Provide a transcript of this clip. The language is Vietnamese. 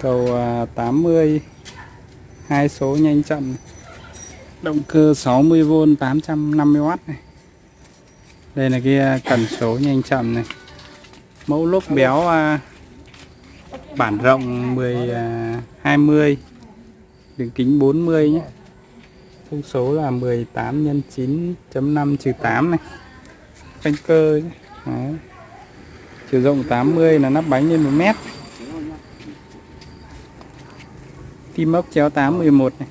cầu à, 80 hai số nhanh chậm. Động cơ 60V 850W này. Đây là cái à, cần số nhanh chậm này. Mẫu lốp béo à, bản rộng 10 20 đường kính 40 nhé. Thông số là 18 nhân 9.5 trừ 8 này. Phanh cơ. Đấy. chiều rộng 80 là nắp bánh lên 1 mét. Tim ốc chéo 811 này.